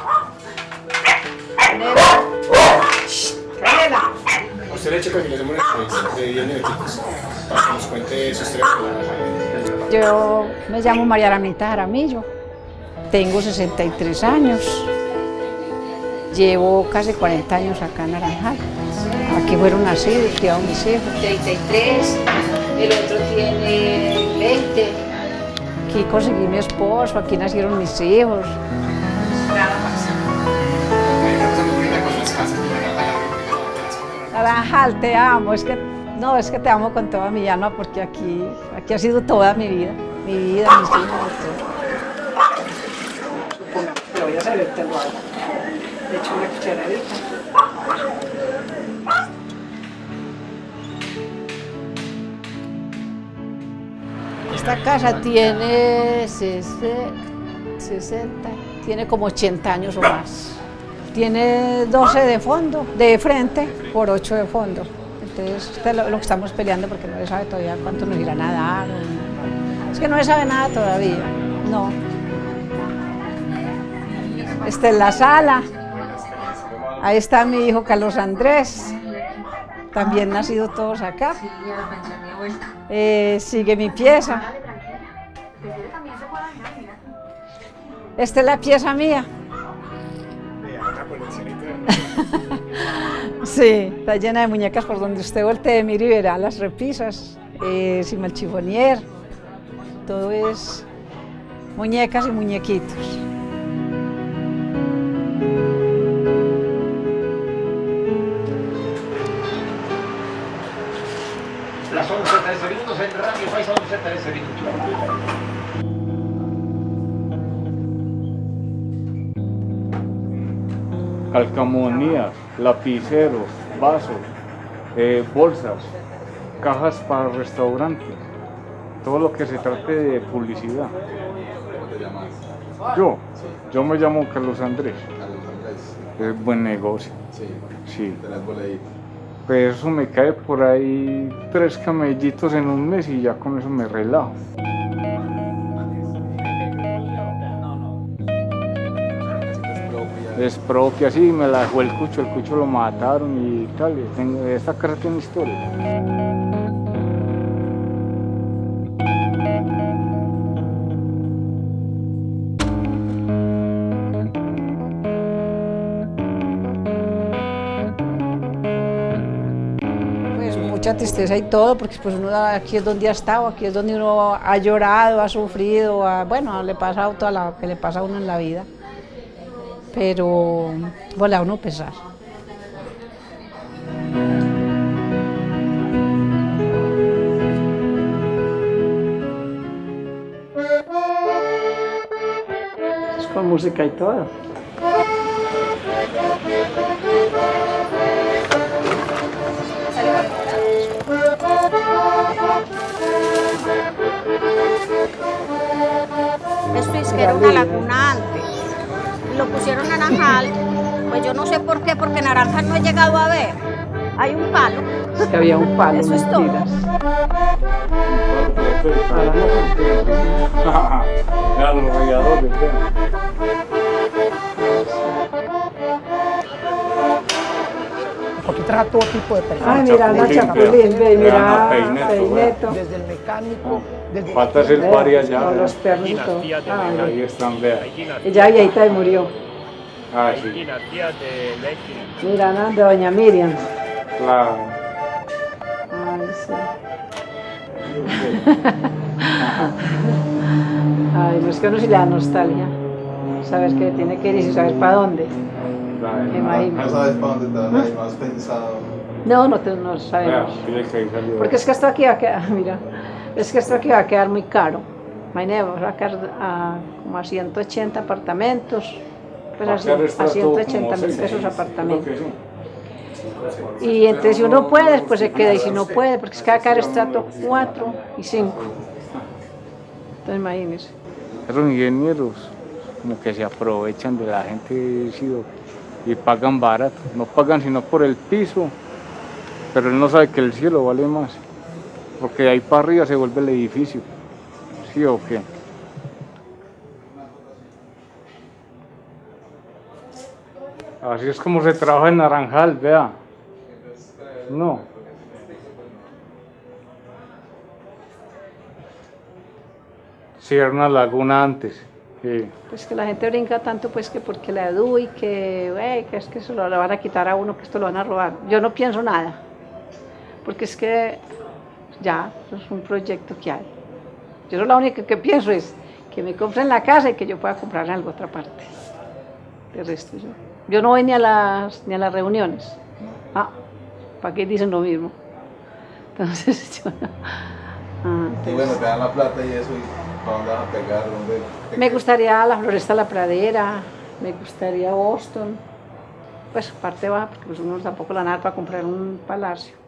A usted le le hacemos una entrevista de 10 minuticos para que nos cuente su historia con la naranja. Yo me llamo María Aramita Jaramillo, tengo 63 años, llevo casi 40 años acá en Naranjal. Aquí fueron nacidos, criados mis hijos. 33, el otro tiene 20. Aquí conseguí mi esposo, aquí nacieron mis hijos. Naranjal? Te amo, es que, no, es que te amo con toda mi alma porque aquí, aquí ha sido toda mi vida, mi vida, mis hijos, todo. Pero voy a servirte el agua. Le echo una cucharadita. Esta casa tiene 60, 60, tiene como 80 años o más. Tiene 12 de fondo, de frente, por 8 de fondo. Entonces, este es lo, lo que estamos peleando porque no se sabe todavía cuánto nos irán a dar. o- Es que no se sabe nada todavía, no. Esta es la sala. Ahí está mi hijo Carlos Andrés. También nacido todos acá. Eh, sigue mi pieza. Esta es la pieza mía. Sí, está llena de muñecas por donde usted voltee, mire y verá las repisas, eh, encima el chifonier, todo es muñecas y muñequitos. Las 11.13 minutos en Radio País, 11.13 minutos. Calcamonías, lapiceros, vasos, eh, bolsas, cajas para restaurantes, todo lo que se trate de publicidad. Yo, yo me llamo Carlos Andrés. Es buen negocio. Sí. Pues eso me cae por ahí tres camellitos en un mes y ya con eso me relajo. Es propia, sí, me la dejó el cucho, el cucho lo mataron y tal. esta casa tiene historia. Pues mucha tristeza y todo, porque pues uno aquí es donde ha estado, aquí es donde uno ha llorado, ha sufrido, ha- bueno, le pasa todo lo que le pasa a uno en la vida. Pero, a uno pesar. Es con música y todo. Esto es que era una. Lo pusieron naranjal, pues yo no sé por qué, porque naranjal no he llegado a ver. Hay un palo. Es que había un palo, Eso es todo. Aquí trabaja todo tipo de personas. Ay, mira, la Chapulín, mira, Peineto, Peineto. Desde el mecánico, Falta hacer pari allá. Con los perritos. Ay, Ahí están, vean. ella viejita y murió. Ah, sí, Mira, ¿no? de doña Miriam. claro. Ay, sí. Ay, no es que uno sí le da nostalgia. Sabes que tiene que ir y si sabes para dónde. claro. No sabes para dónde te vas a ir, no has pensado. No, no, te- no sabemos. ahí. Porque es que esto aquí va a quedar, mira, es que esto aquí va a quedar muy caro. Imagínate, vamos a quedar a, como a 180 apartamentos, pues a, a quedar cien- a estrato 180 como mil pesos creo apartamento. que sí. Y entonces si uno puede, pues se queda, y si no puede, porque es que va a quedar estrato 4 y 5. Entonces imagínense. Esos ingenieros como que se aprovechan de la gente y pagan barato. No pagan sino por el piso, pero él no sabe que el cielo vale más. Porque de ahí para arriba se vuelve el edificio. ¿Sí o qué? Así es como se trabaja en Naranjal, vea. No. Sí, una laguna antes. Pues que la gente brinca tanto pues que porque la edu y que, que es que se lo van a quitar a uno, que esto lo van a robar. Yo no pienso nada, porque es que ya, eso es un proyecto que hay. Yo lo único que pienso es que me compren la casa y que yo pueda comprar en alguna otra parte. De resto yo. Yo no voy ni a las, ni a las reuniones. Ah, ¿para qué dicen lo mismo? Entonces yo no. Ah, Y bueno, te dan la plata y eso, y ¿para dónde vas a pegar? ¿Dónde te Me gustaría la Floresta La Pradera, me gustaría Boston. Pues parte va, porque pues uno tampoco la nada para comprar un palacio.